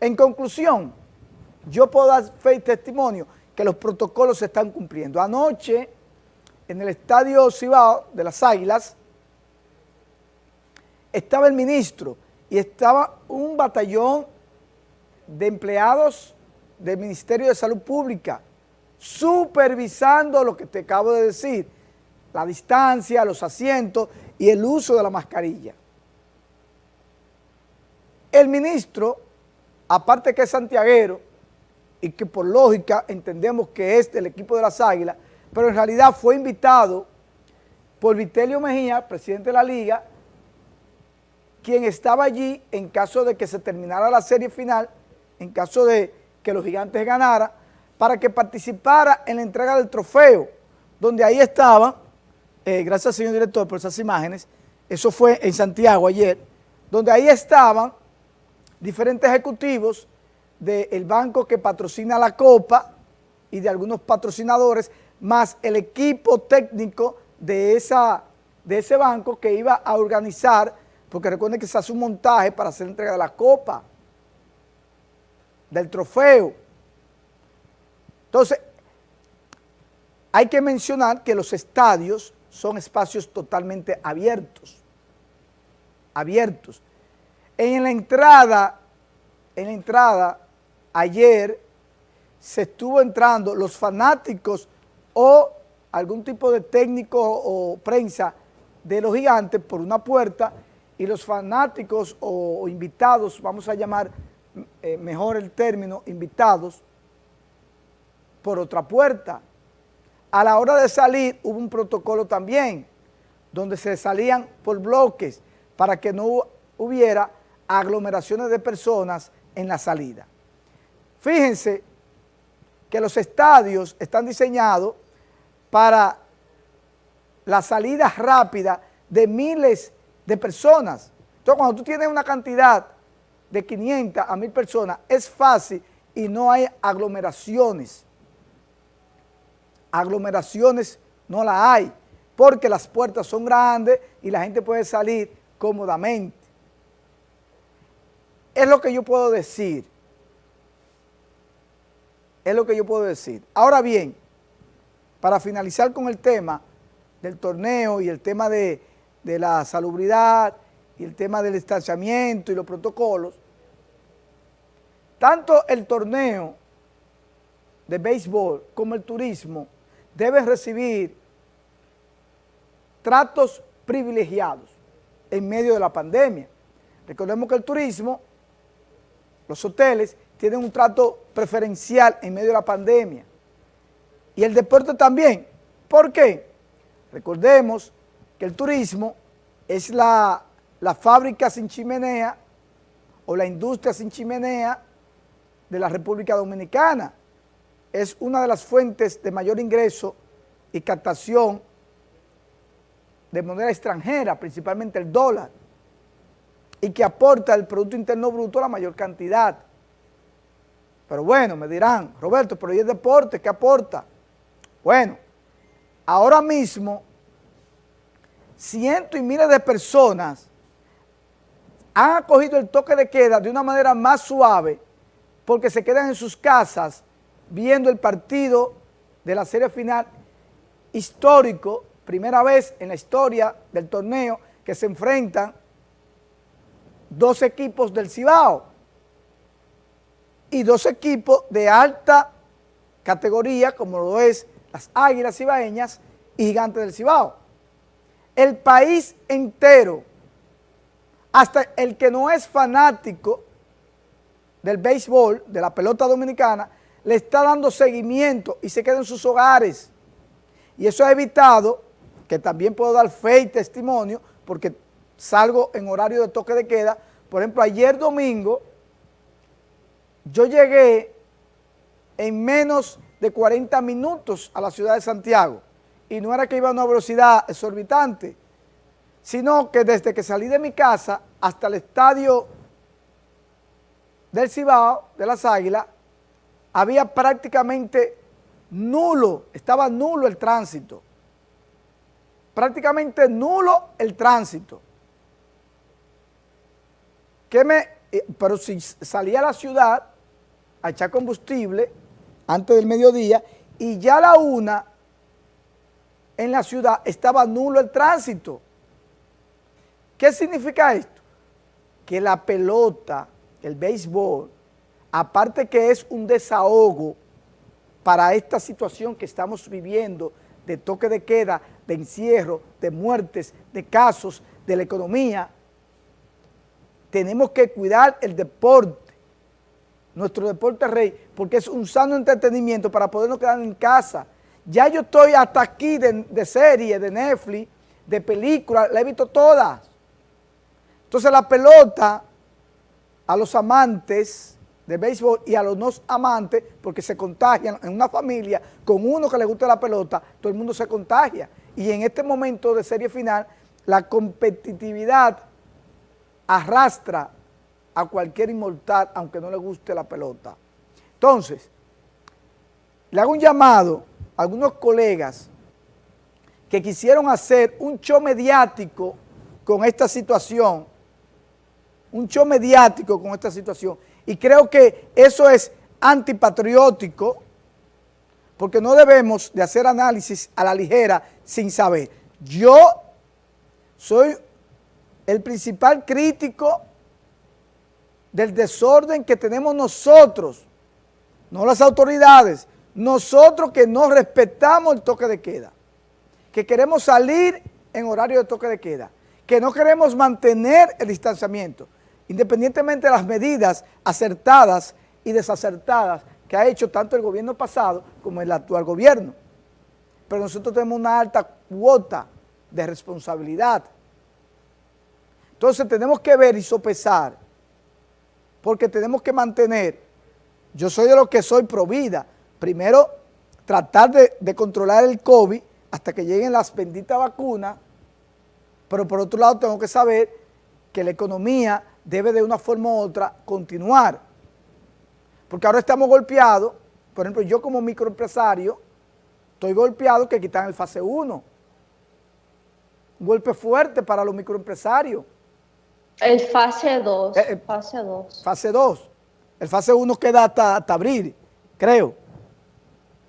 En conclusión, yo puedo dar fe y testimonio que los protocolos se están cumpliendo. Anoche, en el estadio Cibao de las Águilas, estaba el ministro y estaba un batallón de empleados del Ministerio de Salud Pública supervisando lo que te acabo de decir, la distancia, los asientos y el uso de la mascarilla. El ministro, aparte que es santiaguero y que por lógica entendemos que es del equipo de las Águilas, pero en realidad fue invitado por Vitelio Mejía, presidente de la Liga, quien estaba allí en caso de que se terminara la serie final, en caso de que los gigantes ganaran, para que participara en la entrega del trofeo, donde ahí estaba, eh, gracias señor director por esas imágenes, eso fue en Santiago ayer, donde ahí estaban diferentes ejecutivos del banco que patrocina la Copa y de algunos patrocinadores, más el equipo técnico de, esa, de ese banco que iba a organizar, porque recuerden que se hace un montaje para hacer entrega de la Copa, del trofeo. Entonces, hay que mencionar que los estadios son espacios totalmente abiertos, abiertos. En la entrada, en la entrada, ayer se estuvo entrando los fanáticos o algún tipo de técnico o prensa de los gigantes por una puerta y los fanáticos o, invitados, vamos a llamar eh, mejor el término, invitados, por otra puerta. A la hora de salir hubo un protocolo también, donde se salían por bloques para que no hubiera aglomeraciones de personas en la salida. Fíjense que los estadios están diseñados para la salida rápida de miles de personas. Entonces, cuando tú tienes una cantidad de 500 a 1000 personas, es fácil y no hay aglomeraciones aglomeraciones no la hay, porque las puertas son grandes y la gente puede salir cómodamente. Es lo que yo puedo decir. Es lo que yo puedo decir. Ahora bien, para finalizar con el tema del torneo y el tema de, de la salubridad y el tema del distanciamiento y los protocolos, tanto el torneo de béisbol como el turismo debe recibir tratos privilegiados en medio de la pandemia. Recordemos que el turismo, los hoteles, tienen un trato preferencial en medio de la pandemia. Y el deporte también. ¿Por qué? Recordemos que el turismo es la, la fábrica sin chimenea o la industria sin chimenea de la República Dominicana es una de las fuentes de mayor ingreso y captación de moneda extranjera, principalmente el dólar, y que aporta el Producto Interno Bruto la mayor cantidad. Pero bueno, me dirán, Roberto, pero ¿y el deporte qué aporta? Bueno, ahora mismo cientos y miles de personas han acogido el toque de queda de una manera más suave porque se quedan en sus casas viendo el partido de la serie final histórico, primera vez en la historia del torneo que se enfrentan dos equipos del Cibao y dos equipos de alta categoría como lo es las Águilas Cibaeñas y Gigantes del Cibao. El país entero, hasta el que no es fanático del béisbol, de la pelota dominicana, le está dando seguimiento y se queda en sus hogares. Y eso ha evitado, que también puedo dar fe y testimonio, porque salgo en horario de toque de queda. Por ejemplo, ayer domingo, yo llegué en menos de 40 minutos a la ciudad de Santiago. Y no era que iba a una velocidad exorbitante, sino que desde que salí de mi casa hasta el estadio del Cibao, de las Águilas, había prácticamente nulo, estaba nulo el tránsito. Prácticamente nulo el tránsito. ¿Qué me eh, pero si salía a la ciudad a echar combustible antes del mediodía y ya a la una en la ciudad estaba nulo el tránsito. ¿Qué significa esto? Que la pelota, el béisbol, aparte que es un desahogo para esta situación que estamos viviendo de toque de queda, de encierro, de muertes, de casos, de la economía, tenemos que cuidar el deporte, nuestro deporte rey, porque es un sano entretenimiento para podernos quedar en casa. Ya yo estoy hasta aquí de, de serie, de Netflix, de películas, la he visto todas. Entonces la pelota, a los amantes de béisbol y a los no amantes, porque se contagian en una familia, con uno que le gusta la pelota, todo el mundo se contagia. Y en este momento de serie final, la competitividad arrastra a cualquier inmortal, aunque no le guste la pelota. Entonces, le hago un llamado a algunos colegas que quisieron hacer un show mediático con esta situación, un show mediático con esta situación, y creo que eso es antipatriótico, porque no debemos de hacer análisis a la ligera sin saber. Yo soy el principal crítico del desorden que tenemos nosotros, no las autoridades, nosotros que no respetamos el toque de queda, que queremos salir en horario de toque de queda, que no queremos mantener el distanciamiento, independientemente de las medidas acertadas y desacertadas que ha hecho tanto el gobierno pasado como el actual gobierno. Pero nosotros tenemos una alta cuota de responsabilidad. Entonces tenemos que ver y sopesar, porque tenemos que mantener, yo soy de los que soy pro vida, primero tratar de, de controlar el COVID hasta que lleguen las benditas vacunas, pero por otro lado tengo que saber que la economía debe de una forma u otra continuar. Porque ahora estamos golpeados, por ejemplo, yo como microempresario, estoy golpeado que quitan el fase 1. Un golpe fuerte para los microempresarios. El fase 2, eh, eh, fase 2. Fase 2. El fase 1 queda hasta, hasta abril, creo.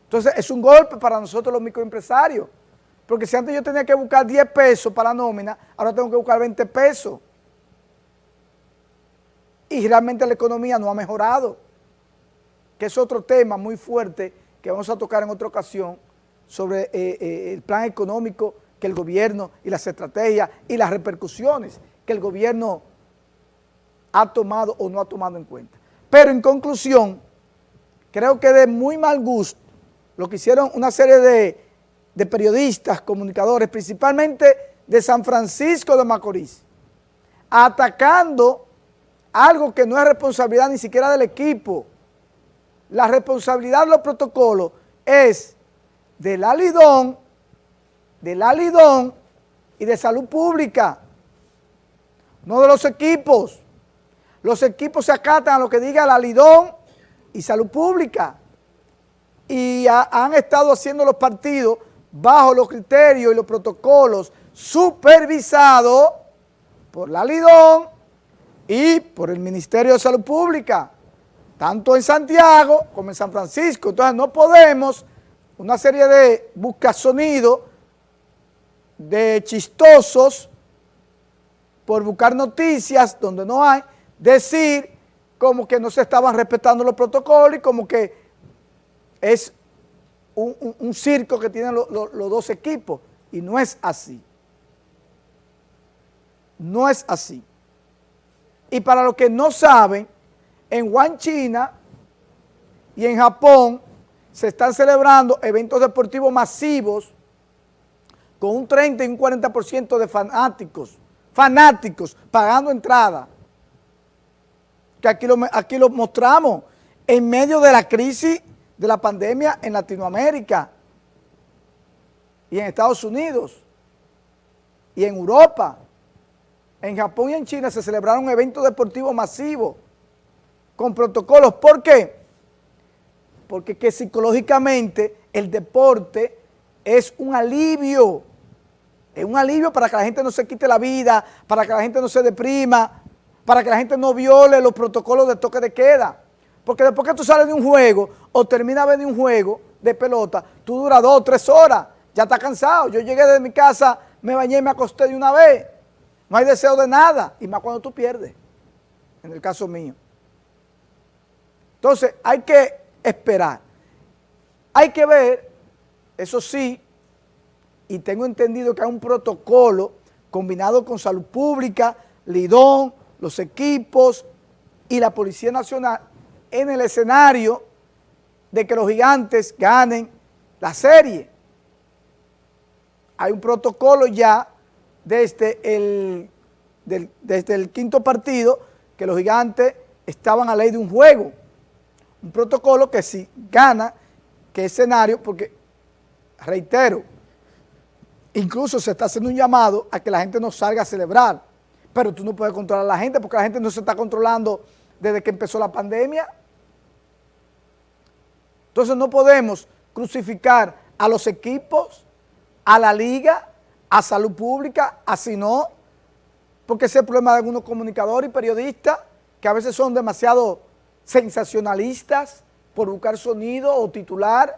Entonces, es un golpe para nosotros los microempresarios. Porque si antes yo tenía que buscar 10 pesos para nómina, ahora tengo que buscar 20 pesos y realmente la economía no ha mejorado, que es otro tema muy fuerte que vamos a tocar en otra ocasión sobre eh, eh, el plan económico que el gobierno y las estrategias y las repercusiones que el gobierno ha tomado o no ha tomado en cuenta. Pero en conclusión, creo que de muy mal gusto lo que hicieron una serie de, de periodistas, comunicadores, principalmente de San Francisco de Macorís, atacando algo que no es responsabilidad ni siquiera del equipo. La responsabilidad de los protocolos es del alidón, del alidón y de salud pública, no de los equipos. Los equipos se acatan a lo que diga el alidón y salud pública. Y han estado haciendo los partidos bajo los criterios y los protocolos supervisados por la Lidón y por el Ministerio de Salud Pública, tanto en Santiago como en San Francisco. Entonces no podemos, una serie de buscasonidos, de chistosos, por buscar noticias donde no hay, decir como que no se estaban respetando los protocolos y como que es un, circo que tienen los dos equipos. Y no es así. No es así. Y para los que no saben, en Wuhan, China y en Japón se están celebrando eventos deportivos masivos con un 30 y un 40% de fanáticos, fanáticos pagando entrada. Que aquí lo, aquí lo mostramos en medio de la crisis de la pandemia en Latinoamérica y en Estados Unidos y en Europa. En Japón y en China se celebraron eventos deportivos masivos con protocolos. ¿Por qué? Porque que psicológicamente el deporte es un alivio, es un alivio para que la gente no se quite la vida, para que la gente no se deprima, para que la gente no viole los protocolos de toque de queda. Porque después que tú sales de un juego o terminas de un juego de pelota, tú duras dos o tres horas, ya estás cansado. Yo llegué de mi casa, me bañé y me acosté de una vez. No hay deseo de nada, y más cuando tú pierdes, en el caso mío. Entonces, hay que esperar. Hay que ver, eso sí, y tengo entendido que hay un protocolo combinado con salud pública, Lidón, los equipos y la Policía Nacional en el escenario de que los gigantes ganen la serie. Hay un protocolo ya desde el, desde el quinto partido que los gigantes estaban a ley de un juego. Un protocolo que si gana, que escenario, porque reitero, incluso se está haciendo un llamado a que la gente no salga a celebrar, pero tú no puedes controlar a la gente porque la gente no se está controlando desde que empezó la pandemia. Entonces no podemos crucificar a los equipos, a la liga, a salud pública, así no, porque ese es el problema de algunos comunicadores y periodistas que a veces son demasiado sensacionalistas por buscar sonido o titular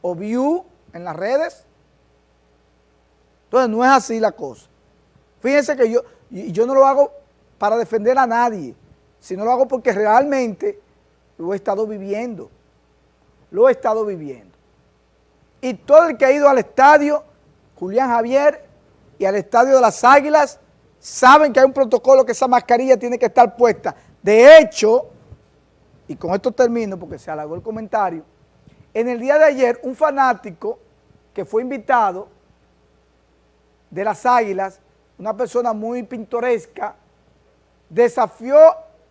o view en las redes. Entonces no es así la cosa. Fíjense que yo, yo no lo hago para defender a nadie, sino lo hago porque realmente lo he estado viviendo. Lo he estado viviendo. Y todo el que ha ido al estadio, Julián Javier, y al estadio de las Águilas, saben que hay un protocolo que esa mascarilla tiene que estar puesta. De hecho, y con esto termino porque se alargó el comentario, en el día de ayer un fanático que fue invitado de las Águilas, una persona muy pintoresca, desafió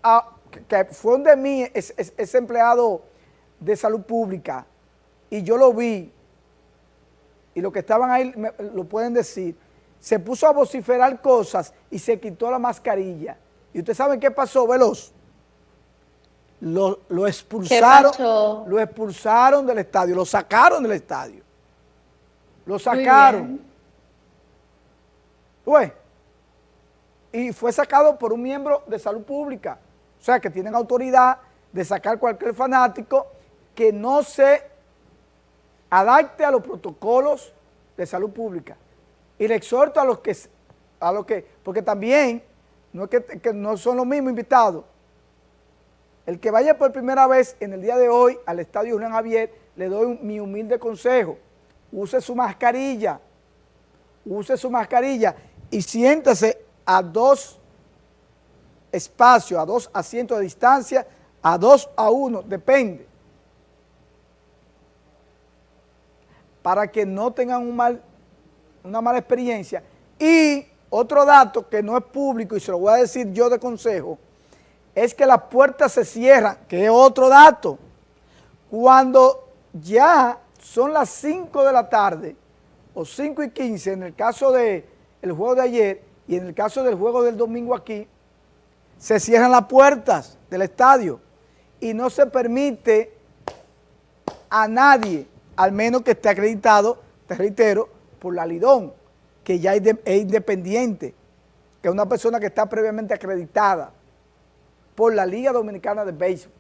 a, que fue un de mí, ese empleado de salud pública, y yo lo vi, y los que estaban ahí lo pueden decir, se puso a vociferar cosas y se quitó la mascarilla. ¿Y ustedes saben qué pasó, Veloz? Lo, lo expulsaron, lo expulsaron del estadio, lo sacaron del estadio. Lo sacaron. Y fue sacado por un miembro de salud pública. O sea, que tienen autoridad de sacar cualquier fanático que no se adapte a los protocolos de salud pública. Y le exhorto a los que, a los que porque también no es que, no son los mismos invitados. El que vaya por primera vez en el día de hoy al Estadio Julián Javier, le doy mi humilde consejo. Use su mascarilla, use su mascarilla y siéntase a dos espacios, a dos asientos de distancia, a dos a uno, depende. Para que no tengan una mala experiencia. Y otro dato que no es público y se lo voy a decir yo de consejo, es que las puertas se cierran, que es otro dato. Cuando ya son las 5 de la tarde o 5 y 15, en el caso del juego de ayer y en el caso del juego del domingo aquí, se cierran las puertas del estadio y no se permite a nadie, al menos que esté acreditado, te reitero, por la Lidón, que ya es, independiente, que es una persona que está previamente acreditada por la Liga Dominicana de Béisbol.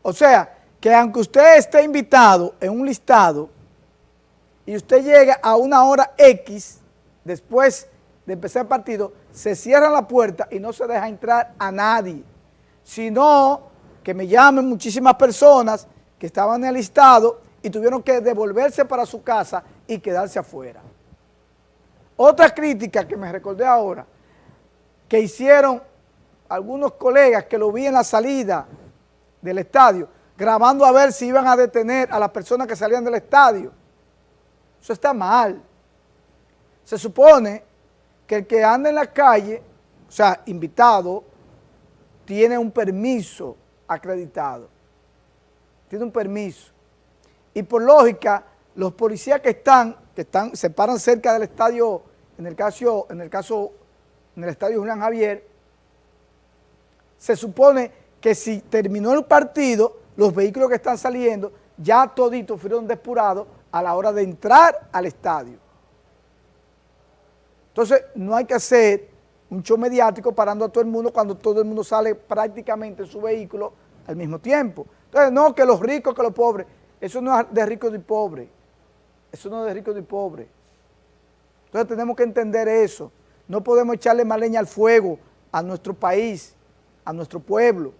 O sea, que aunque usted esté invitado en un listado y usted llega a una hora X, después de empezar el partido, se cierra la puerta y no se deja entrar a nadie, sino que me llamen muchísimas personas que estaban en el listado y tuvieron que devolverse para su casa y quedarse afuera. Otra crítica que me recordé ahora, que hicieron algunos colegas que lo vi en la salida del estadio, grabando a ver si iban a detener a las personas que salían del estadio. Eso está mal. Se supone que el que anda en la calle, o sea, invitado, tiene un permiso acreditado. Tiene un permiso. Y por lógica, los policías que están, que están, se paran cerca del estadio, en el caso, en el caso, en el estadio Julián Javier, se supone que si terminó el partido, los vehículos que están saliendo, ya toditos fueron depurados a la hora de entrar al estadio. Entonces, no hay que hacer un show mediático parando a todo el mundo cuando todo el mundo sale prácticamente en su vehículo al mismo tiempo. Entonces, no, que los ricos, que los pobres, eso no es de ricos y pobres, eso no es de ricos y pobres. Entonces tenemos que entender eso, no podemos echarle más leña al fuego a nuestro país, a nuestro pueblo,